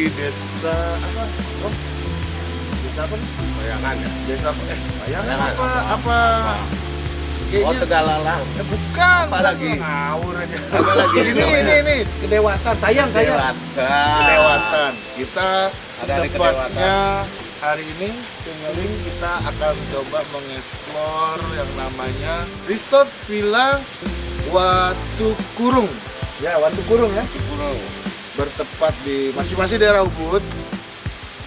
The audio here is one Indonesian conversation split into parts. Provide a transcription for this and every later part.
di desa apa? Oh. Desa apa? Bayangan ya. desa apa? Eh bayangan Bayangan. apa? Apa? Oh kayaknya Tegalalang. eh, bukan Apa lagi? ngawur aja. Apa lagi? ini ini ini kedewatan sayang sayang. Kedewatan kita Ada tepatnya hari ini Tinggaling kita akan coba mengeksplor yang namanya Resort Villa Watu Kurung ya Watu Kurung ya. Kurung. Bertepat di masing-masing daerah Ubud.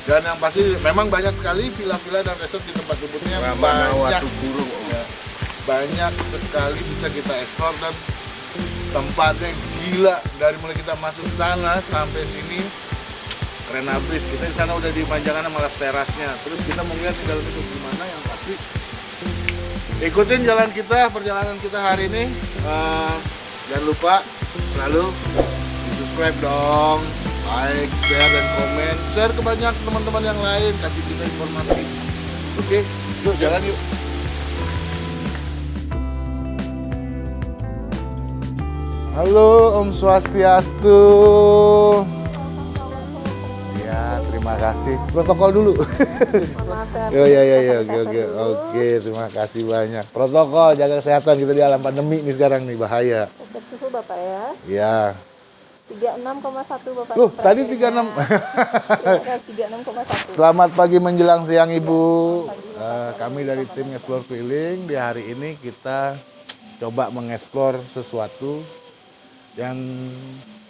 Dan yang pasti memang banyak sekali villa-villa dan resort di tempat Ubudnya. Banyak. Watu Kurung. ya, banyak sekali bisa kita eksplor dan tempatnya gila. Dari mulai kita masuk sana sampai sini keren habis kita di sana udah dimanjakan sama las terasnya. Terus kita mau lihat di dalam itu gimana yang pasti. Ikutin jalan kita perjalanan kita hari ini. Eh, jangan lupa selalu subscribe dong like share dan komen share ke banyak teman-teman yang lain kasih kita informasi oke yuk jalan yuk Halo Om Swastiastu. Ya, terima kasih. Protokol dulu. Maaf ya ya ya oke oke oke terima kasih banyak. Protokol jaga kesehatan kita di alam pandemi nih sekarang nih bahaya. Cek suhu Bapak ya. Ya. 36,1 Bapak. Loh, tadi temperaturnya. 36. Iya, 36,1. Selamat pagi menjelang siang Ibu. Eh, kami dari tim Explore Keliling di hari ini kita coba mengeksplor sesuatu yang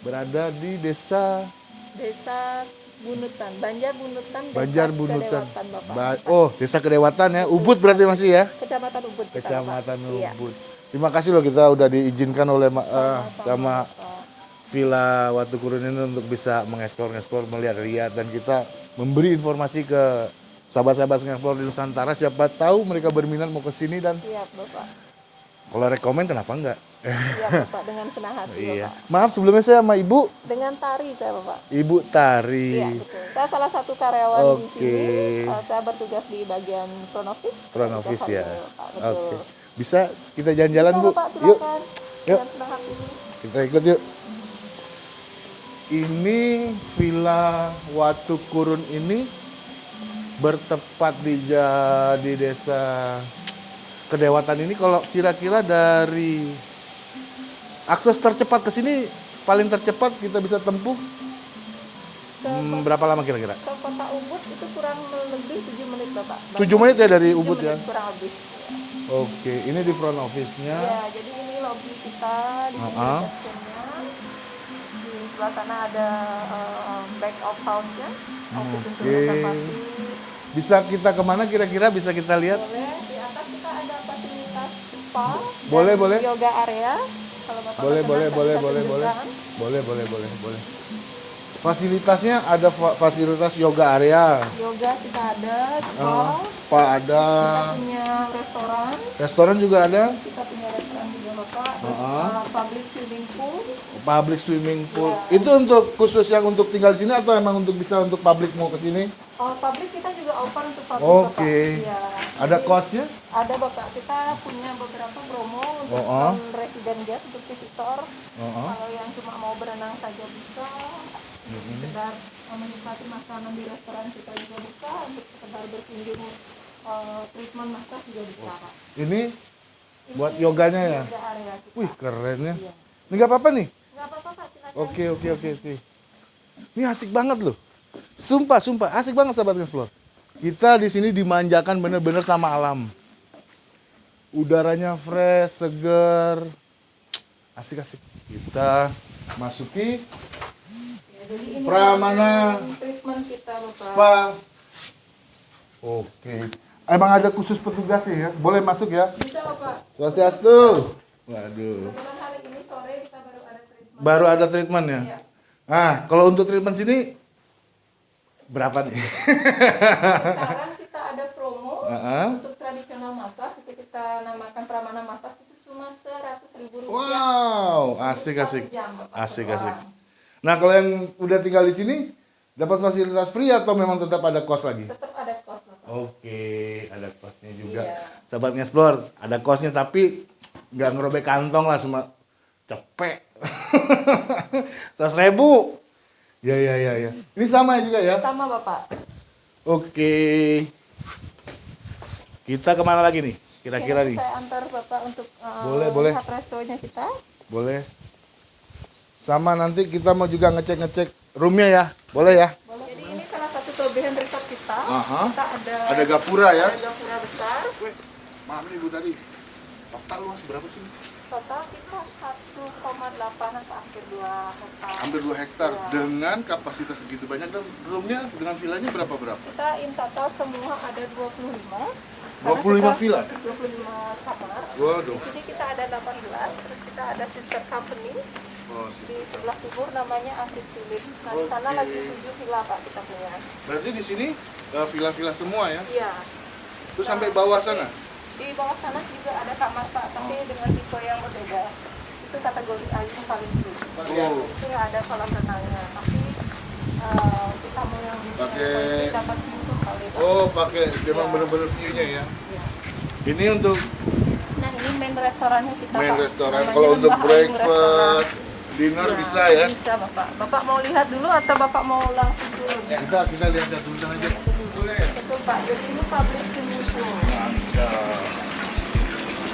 berada di desa Desa Bunutan, Banjar Bunutan, Desa Banjar Bunutan. Kedewatan, Bapak. Ba- oh, Desa Kedewatan ya. Ubud berarti masih ya? Kecamatan Ubud. kita, Kecamatan Bapak. Iya. Ubud. Terima kasih loh kita udah diizinkan oleh eh, sama Villa Watu Kurun ini untuk bisa mengeksplor-ngeksplor, melihat-lihat dan kita memberi informasi ke sahabat-sahabat mengeksplor di Nusantara siapa tahu mereka berminat mau ke sini dan Siap Bapak. kalau rekomen kenapa enggak? Siap Bapak dengan senang hati iya. Bapak. Maaf sebelumnya saya sama Ibu, Dengan tari saya Bapak. Ibu Tari. Iya betul. Saya salah satu karyawan di Oke. sini. Uh, saya bertugas di bagian front office. Front office ya. Oke. betul. Bisa kita jalan-jalan Bu? Bapak, Yuk. Yuk. Dengan senang hati. Kita ikut yuk. Ini Villa Watu Kurun ini bertepat di di desa Kedewatan ini kalau kira-kira dari akses tercepat ke sini paling tercepat kita bisa tempuh hmm, berapa lama kira-kira? Ke kota Ubud itu kurang lebih 7 menit Bapak. 7 menit ya dari Ubud ya? Kurang lebih. Oke, ini di front office-nya. Ya, jadi ini lobby kita di sini Uh-uh. receptionnya. Sebelah sana ada eh, back of house-nya, office Oke. reservasi. Bisa kita ke mana kira-kira bisa kita lihat? Boleh, di atas kita ada fasilitas spa. Boleh, boleh. Yoga area. Kalau Bapak Boleh, boleh, boleh, boleh, boleh. Boleh, boleh, boleh, boleh. Fasilitasnya ada fa- fasilitas yoga area, Yoga kita ada, spa. eh, spa ada, Kita punya restoran. restoran juga ada, Kita punya restoran juga Bapak. Terus, Uh-uh. eh, public swimming pool. Public swimming pool. Itu untuk khusus yang untuk tinggal di sini atau emang untuk bisa untuk publik mau ke sini? Oh, public kita juga open untuk public Oke. Bapak. Iya. Ada kosnya? Ada Bapak, kita punya beberapa promo untuk Oh, oh. non-resident guest, untuk visitor. Oh, oh. Kalau yang cuma mau berenang saja bisa, sekedar eh, menikmati makanan di restoran kita juga bisa, untuk sekedar berkunjung eh, treatment massage juga bisa Pak. Ini buat yoganya ya? Wih keren ya. Ini nggak apa-apa nih? Pak. Oke oke oke oke. Ini asik banget loh. Sumpah sumpah asik banget sahabat explore. Kita di sini dimanjakan bener-bener sama alam. Udaranya fresh, seger. Asik asik. Kita masuki Ya, Pramana kita spa. Oke. Emang ada khusus petugasnya ya? Boleh masuk ya? Bisa Bapak. Swastiastu. Waduh. Kebetulan hari ini sore kita baru ada treatment. Baru ada treatment ya? Iya. Ah, kalau untuk treatment sini berapa nih? Sekarang kita ada promo Heeh. untuk tradisional massage itu kita namakan pramana massage itu cuma seratus ribu rupiah. Wow, asik asik. Jam, Asik asik. Nah, kalau yang udah tinggal di sini dapat fasilitas free atau memang tetap ada kos lagi? Tetap ada kos. Oke, ada kosnya juga. Iya. Sahabat ngeksplor, ada kosnya tapi nggak ngerobek kantong lah cuma cepek. Seratus ribu. Ya ya ya ya. Ini sama juga ya. Sama Bapak. Oke. Kita ke mana lagi nih? Kira-kira nih. Saya antar Bapak untuk uh, Boleh, boleh. restonya kita. Boleh. Sama nanti kita mau juga ngecek-ngecek roomnya ya. Boleh ya? Boleh. Jadi ini salah satu kelebihan resort kita. Aha. Kita ada Ada gapura ya. ada gapura besar. Weh, maaf nih Bu tadi. Total luas berapa sih? Total kita 1,8 atau hampir 2 hektar. Hampir 2 hektar Iya. dengan kapasitas segitu banyak dan roomnya dengan villanya berapa berapa? Kita in total semua ada 25. 25 Karena kita- villa? 25 kamar. Waduh. Di sini kita ada 18, terus kita ada sister company Oh, di sistem. sebelah timur namanya Antis Village. Nah, di sana lagi 7 villa Pak kita punya. Berarti di sini eh, villa-villa semua ya? Iya. Terus sampai bawah sana? Di bawah sana juga ada kamar Pak, tapi dengan tipe yang berbeda. Itu kategori air yang paling tinggi. Oh. Itu ada kolam renangnya, tapi eh, kita mau yang Pakai- dapat pintu kali. Oh, pakai memang Iya. bener-bener view-nya ya. Iya. Ini untuk Nah ini main restorannya kita main Pak. restoran. Namanya Kalau untuk breakfast, dinner Iya, bisa ya. Bisa Bapak. Bapak mau lihat dulu atau Bapak mau langsung dulu? Kita kita lihat dulu aja. Boleh. Betul Pak, jadi ini public pool. Mantap.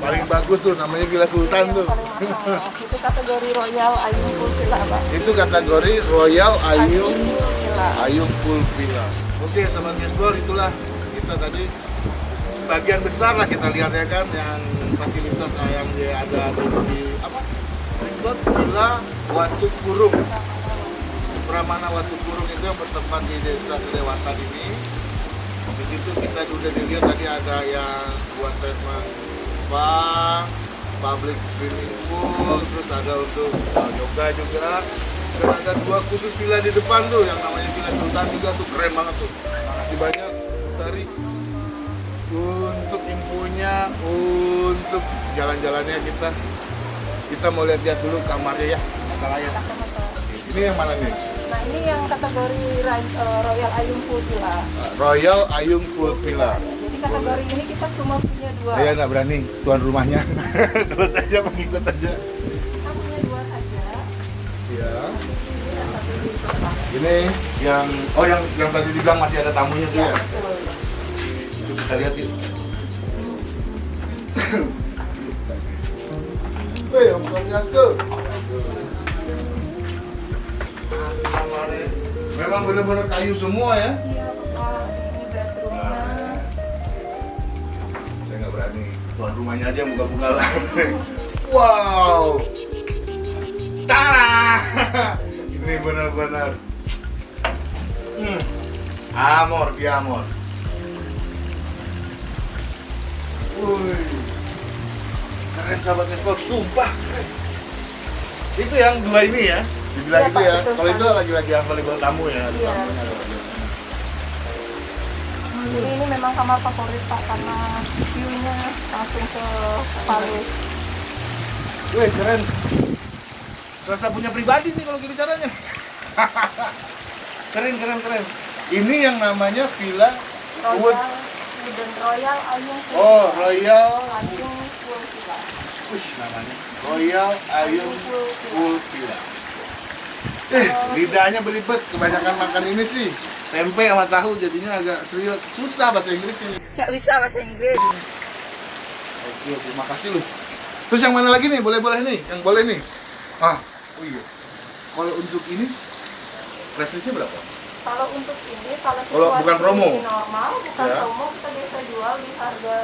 Paling bagus tuh namanya Villa Sultan tuh. Itu kategori royal Ayung Pool Villa Pak. Itu kategori Royal Ayung Pool Villa. Ayung Pool Villa. Oke, sahabat Explore itulah kita tadi sebagian besar lah kita lihat ya kan yang fasilitas yang dia ada di apa? Resort Villa Watu Kurung. Pramana Watu Kurung itu yang bertempat di Desa Kedewatan ini. Di situ kita sudah dilihat tadi ada yang buat treatment spa, public swimming pool, terus ada untuk uh, yoga juga. Dan ada dua khusus villa di depan tuh yang namanya Villa Sultan juga tuh keren banget tuh. Makasih banyak Tari untuk infonya, untuk jalan-jalannya kita. Kita mau lihat-lihat dulu kamarnya ya, masalahnya. Ini yang mana nih? Nah ini yang kategori eh, Royal Ayung Pool Villa. Royal Ayung Pool Villa. Kategori ini kita cuma punya dua. Saya nggak berani tuan rumahnya. Terus aja mengikut aja. Kita punya dua saja. Ya. Ini yang oh yang yang tadi dibilang masih ada tamunya tuh Iya ya. betul. Itu kita lihat yuk. Weh, Om Swastiastu. Memang benar-benar kayu semua ya. Iya berani. Tuan rumahnya aja yang buka-buka lah. wow. Tara. Ini benar-benar. Hmm. Amor, di amor. Wih. Keren sahabat Nespor, sumpah keren. Itu yang dua ini ya, dibilang Iya, itu Pak, ya. Kalau itu lagi-lagi yang available tamu ya. ada Jadi ini memang kamar favorit Pak karena view-nya langsung ke Palu. Wih keren. Serasa punya pribadi nih kalau gini caranya. keren keren keren. Ini yang namanya Villa Wood. Royal Wooden Royal Ayung Oh. Royal. Ayung Pool Villa. Wih namanya. Royal Ayung Pool Villa. Eh lidahnya belibet. Kebanyakan makan ini sih. Tempe sama tahu jadinya agak serius. Susah bahasa Inggris ini. Nggak bisa bahasa Inggris. Oke, terima kasih lu. Terus yang mana lagi nih? Boleh-boleh nih, yang boleh nih. Ah, oh iya. Kalau untuk ini, price berapa? Kalau untuk ini, kalau Kalau bukan promo? normal, bukan Ya. promo, kita biasa jual di harga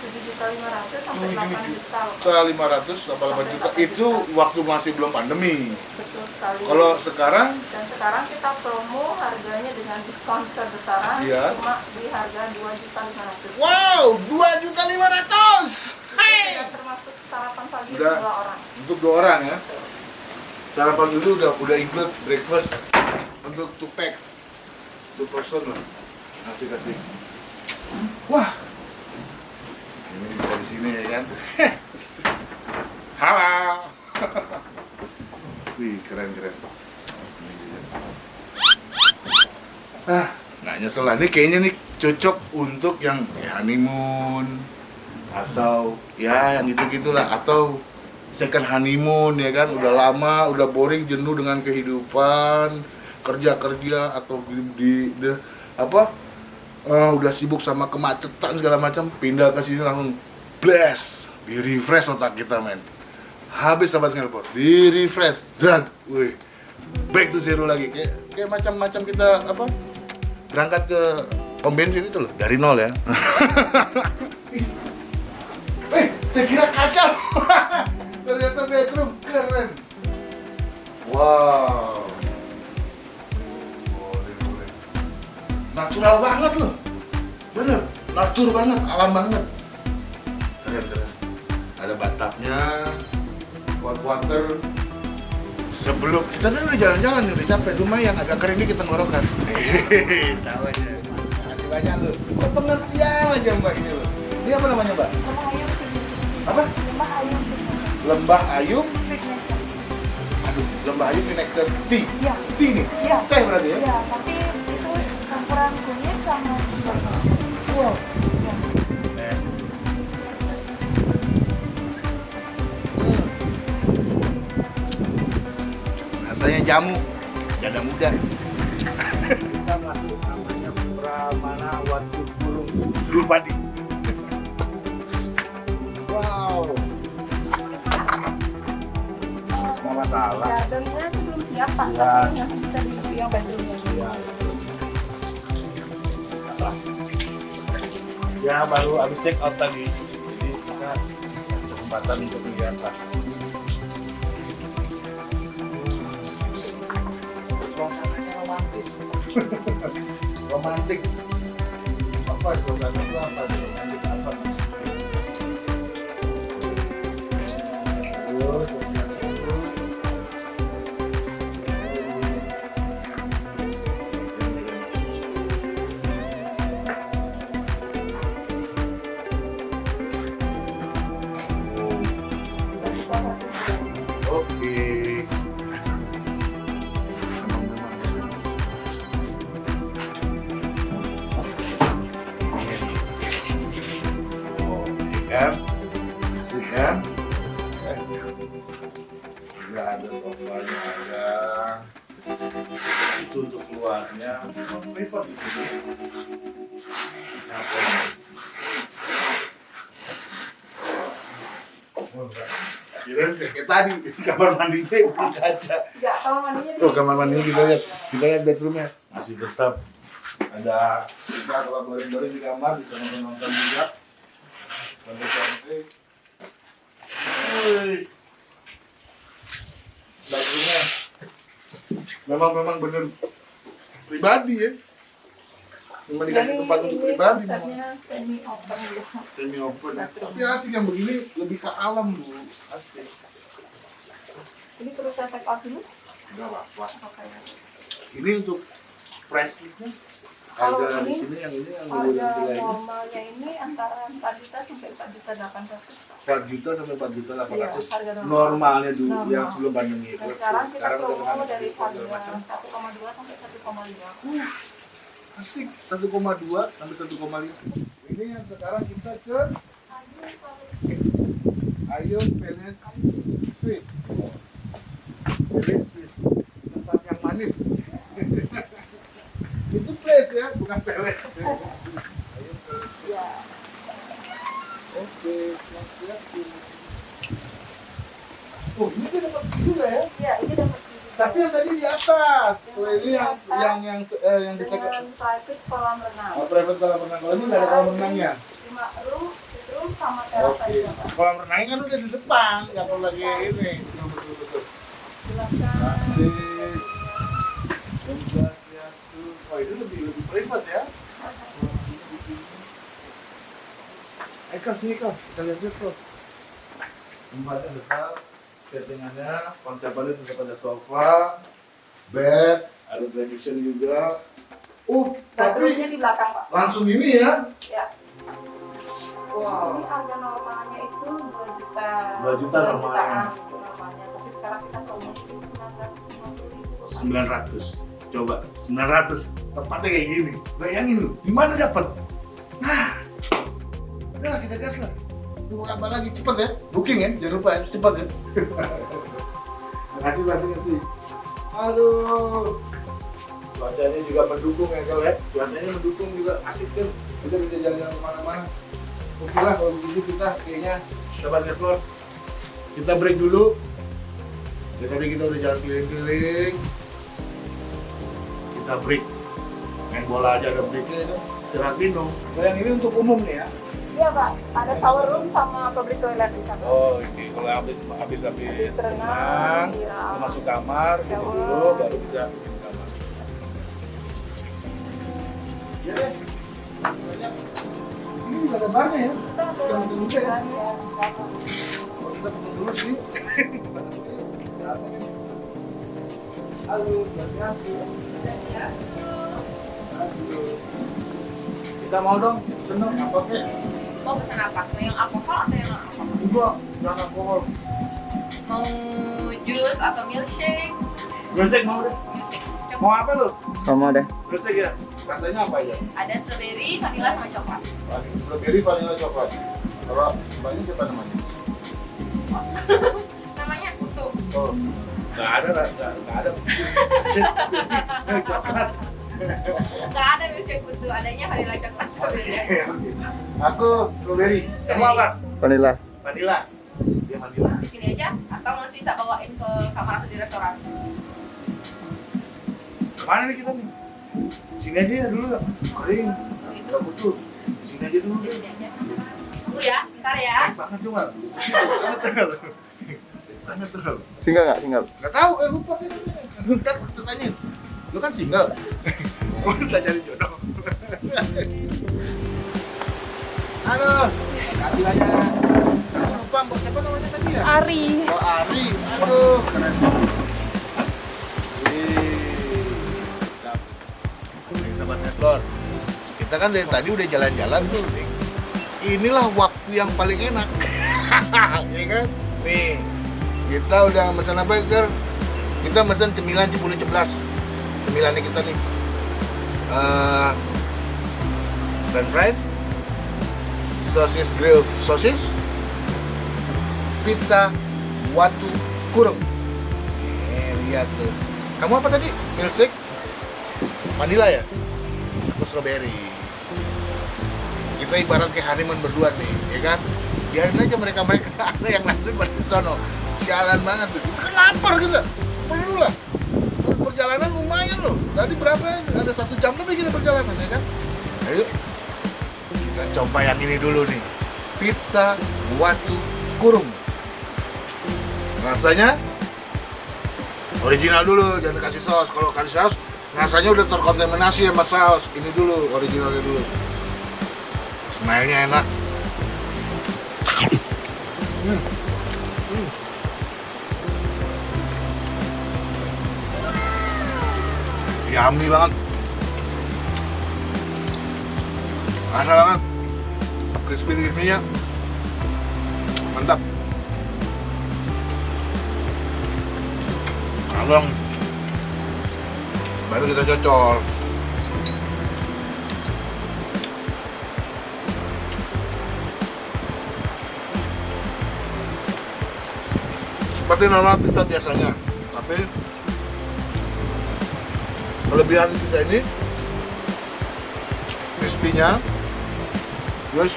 7.500 sampai Oh, 8 gini. juta. Kita 500 sampai 8 juta. Itu waktu masih belum pandemi. Betul sekali. Kalau sekarang, Dan sekarang kita promo harganya dengan diskon sebesar Iya. cuma di harga 2.500. wow, 2 juta 500. Sudah termasuk sarapan pagi Udah. dua orang. Untuk dua orang ya. Sarapan dulu udah udah include breakfast untuk two packs, two person lah. Asik. Wah. Ini bisa di sini ya kan. Halo. Wih, keren keren. Ah, nggak nyesel lah. Ini kayaknya nih cocok untuk yang ya, honeymoon atau ya yang gitu gitulah atau second honeymoon ya kan udah lama udah boring jenuh dengan kehidupan kerja kerja atau di, di, di- apa eh, udah sibuk sama kemacetan segala macam pindah ke sini langsung blast. Di refresh otak kita men. Habis sahabat Singapura di refresh. Dan wih. Back to zero lagi. Kayak kayak macam-macam kita apa berangkat ke pom bensin itu loh dari nol ya. Eh saya kira kaca natur banget alam banget. Keren keren. Ada batapnya hot water sebelum kita tadi udah jalan-jalan nih udah capek. Lumayan agak kering dikit tenggorokan hehehe tahu aja. Kasih banyak lu. Kok pengertian aja mbak ini lo ini apa namanya mbak? Lembah ayam signature. apa? Lembah ayam signature. lembah ayum Signature. aduh lembah ayum vinegar tea Iya. tea nih? Iya. teh berarti ya? Iya, tapi itu campuran kunyit sama wow rasanya jamu. Jada muda. Kita masuk namanya Pramana Watu Burung Drupadi wow. Nggak masalah. Gardennya sih belum siap pak, Iya. tapi yang bisa di yang bedroomnya. ya. Ya baru habis check out tadi. Jadi kita ada kesempatan untuk kegiatan suasananya romantik. Apa suasana itu apa romantik apa? Terus, Kirain kayak tadi kamar mandinya bukan kaca. Ya, kalau mandinya di Oh kamar mandinya kita lihat, kita lihat bedroomnya masih tetap ada bisa kalau bareng-bareng di kamar bisa nonton juga. Woi, bedroomnya memang memang bener pribadi ya. Cuma dikasih tempat untuk ini pribadi semi open semi open. Tapi asik yang begini lebih ke alam bu, asik. Ini perlu saya take out dulu? Gak apa-apa. Ini untuk price listnya Kalau harga di ini, sini yang ini yang Harga ini normalnya ini antara 4 juta sampai 4 juta 800. 4 juta sampai 4 juta 800 Iya, harga normal. normalnya dulu Normal. yang sebelum pandemi Dan sekarang kita promo dari harga macam. 1,2 sampai 1,5. Uh, asik 1,2 sampai 1,5 ini yang sekarang kita ke Ayun Suite Palace Suite tempat yang manis. Itu place ya bukan Ya. Oke, siap Oh, ini dapat juga ya. Iya, ini dapat Tapi yang tadi di atas. Kalau ini yang yang yang eh, yang private kolam renang. oh, private kolam renang. Kalau ini nggak ada kolam renangnya. Lima room, room sama teras aja. Pak. Kolam renangnya kan udah di depan, nggak perlu lagi ini. Betul betul. Silakan. Oh, itu lebih lebih private ya. Kak, sini Kak. Kita lihat-lihat, Kak. Tempatnya besar, settingannya, tetap ada sofa, bed, ada television juga. Oh, Dapurnya tapi di belakang pak. langsung ini ya. Ya. Wow. Ini harga normalnya itu 2 juta. 2 juta normalnya. Tapi sekarang kita promosi 950 ribu. 900 coba 900 tempatnya kayak gini bayangin lu di mana dapat nah udahlah kita gas lah tunggu kabar lagi? Cepet ya. Booking ya jangan lupa ya. Cepet ya. Makasih banget nanti aduh. Cuacanya juga mendukung ya kalau ya. Cuacanya mendukung juga. Asik kan kita bisa jalan-jalan ke mana-mana. Oke lah kalau begitu kita kayaknya sobat explore. Kita break dulu. Ya tadi kita udah jalan keliling-keliling. Kita break. Main bola aja ada breaknya kan istirahat minum Kalau yang ini untuk umum nih ya Iya pak. Ada shower room sama public toilet di sana. oh ini kalau habis habis habis Habis renang, iya. masuk kamar gitu Shower. dulu baru bisa bikin kamar ya deh di sini juga ada barnya ya Kita ada ya? ya, sana. Oh, kita pesen dulu sih. Halo, Kita mau dong, seneng apa kek? Mau pesan apa? Mau yang alkohol atau yang non alkohol? Enggak, jangan alkohol. Mau jus atau milkshake? Milkshake mau deh. Milkshake. Coklat. Mau apa lo? Sama deh. Milkshake ya? Rasanya apa aja? Ada strawberry, vanilla sama coklat. Strawberry, vanilla, coklat. Kalau banyak siapa namanya? Namanya kutu. Oh, nggak ada, nggak nggak ada. Coklat. Gak ada milkshake kutu, adanya vanilla coklat strawberry. Aku strawberry. Kamu apa? Vanilla. Vanilla. Dia vanilla. Di sini aja atau nanti tak bawain ke kamar atau di restoran? Mana nih kita nih? Sini aja ya dulu. Kering. Oh, itu. Butuh. Di sini aja dulu Di sini aja. Tunggu ya, bentar ya. Baik banget. Banget tuh lo. Single nggak? Single. Nggak tahu, eh lupa sih. Ntar tanyain. Lu kan single. Lu udah cari jodoh. Aduh, kasih. Aku lupa, mbak siapa namanya tadi ya? Ari. Oh Ari, aduh keren banget. Sahabat Netlor, kita kan dari tadi udah jalan-jalan tuh. Inilah waktu yang paling enak, ya kan? Nih, kita udah pesan apa Ger? Kita pesan cemilan cepuluh ceplas. Cemilannya kita nih. Eh, french fries, sosis grill sosis, pizza watu kurung. Eh, lihat tuh. Kamu apa tadi? Milkshake? Vanilla ya? Aku strawberry. Kita ibarat kayak honeymoon berdua nih, ya kan? Biarin aja mereka-mereka ada yang nanti pada sono. Sialan banget tuh. Kita kan lapar kita. Perlu lah. Perjalanan lumayan loh. Tadi berapa? Ada satu jam lebih kita perjalanan, ya kan? Ayo. Kita coba yang ini dulu nih. Pizza watu kurung. Rasanya? Original dulu jangan kasih saus. Kalau kasih saus rasanya udah terkontaminasi sama saus. Ini dulu originalnya dulu. Smile-nya enak. Hmm. Hmm. yummy banget rasa banget crispy crispy mantap. Abang baru kita cocol. Seperti normal pizza biasanya tapi kelebihan pizza ini crispy-nya terus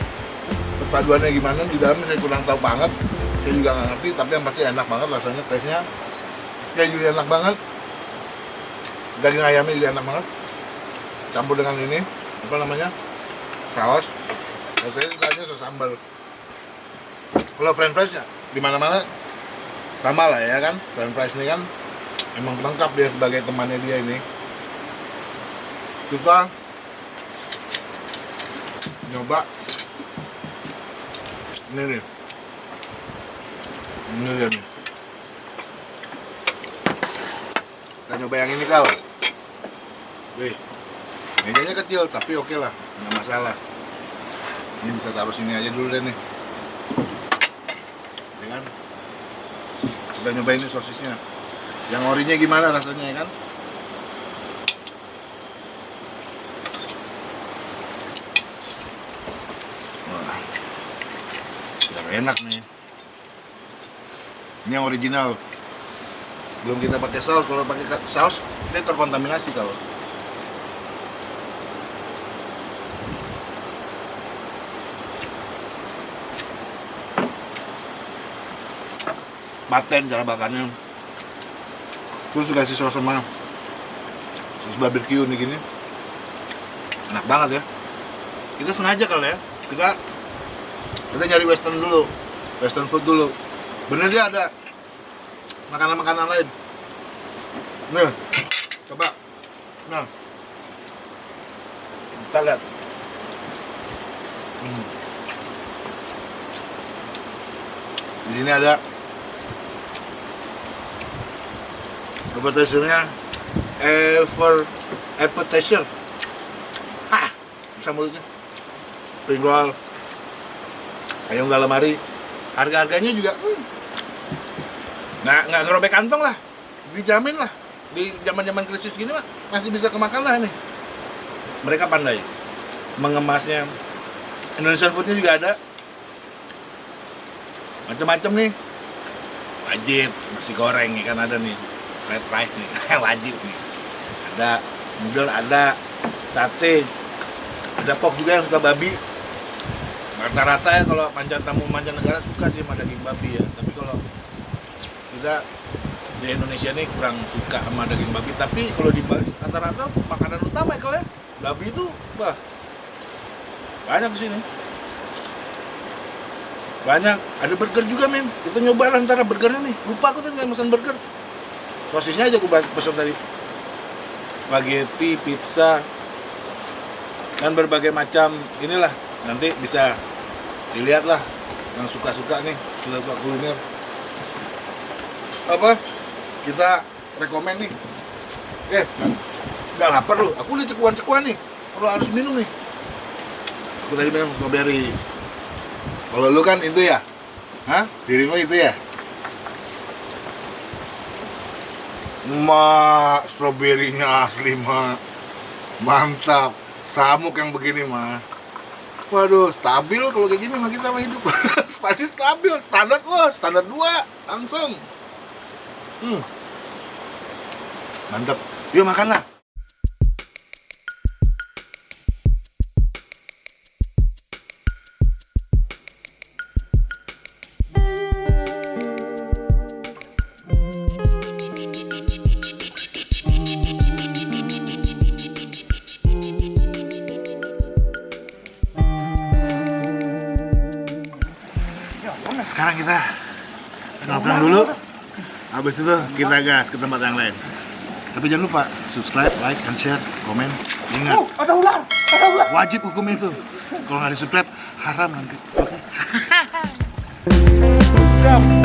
perpaduannya gimana? Di dalam saya kurang tahu banget. Saya juga nggak ngerti tapi yang pasti enak banget rasanya kayak juga enak banget. Daging ayamnya juga enak banget. Campur dengan ini apa namanya? Saus. Rasanya rasanya saus sambal. Kalau french fries ya di mana mana sama lah ya kan? French fries ini kan emang lengkap dia sebagai temannya dia ini. Kita nyoba ini nih ini dia nih kita nyoba yang ini kau wih Mejanya kecil tapi oke lah, nggak masalah. Ini bisa taruh sini aja dulu deh nih. Ya kan? Kita nyobain nih sosisnya. Yang orinya gimana rasanya ya kan? Enak nih. Ini yang original. Belum kita pakai saus. Kalau pakai ka- saus, kita terkontaminasi kalau. Paten cara bakarnya. Terus dikasih saus sama saus barbecue nih gini. Enak banget ya. Kita sengaja kali ya. Kita kita nyari western dulu. Western food dulu. Bener dia ada makanan-makanan lain. Nih, coba. Nah, kita lihat. Hmm. Di sini ada appetizer-nya Ever appetizer. Hah, bisa mulutnya. Spring roll, ayam galamari. Harga-harganya juga hmm, nggak nggak ngerobek kantong lah. Dijamin lah. Di zaman zaman krisis gini mah masih bisa kemakan lah nih mereka pandai. Mengemasnya. Indonesian foodnya juga ada. Macam-macam nih. Wajib nasi goreng ya kan ada nih. Fried rice nih wajib nih. Ada noodle ada sate. Ada pok juga yang suka babi rata-rata ya kalau mancan tamu mancanegara suka sih sama daging babi ya. Tapi kalau kita di Indonesia ini kurang suka sama daging babi. Tapi kalau di Bali rata-rata makanan utama ya kalau ya babi itu wah banyak di sini. Banyak. Ada burger juga men kita nyoba antara burgernya nih. Lupa aku tuh nggak pesan burger. Sosisnya aja aku pesan tadi. Spaghetti pizza dan berbagai macam inilah. Nanti bisa dilihat lah yang suka-suka nih suka kuliner. Apa? Kita rekomen nih. Eh nggak lapar lu. Aku udah cekuan-cekuan nih. Kalau harus minum nih. Aku tadi minum strawberry. Kalau lu kan itu ya. Hah? Dirimu itu ya. Mak, stroberinya asli, Mak. Mantap. Samuk yang begini, Mak. Waduh, stabil kalau kayak gini mah kita mah hidup. Pasti stabil, standar loh, standar 2 langsung. Hmm. Mantap. Yuk makan lah. Habis itu kita gas ke tempat yang lain. Tapi jangan lupa subscribe, like, and share, komen. Ingat, Ada ular, ada ular. wajib hukum itu. Kalau nggak di subscribe haram nanti. Oke.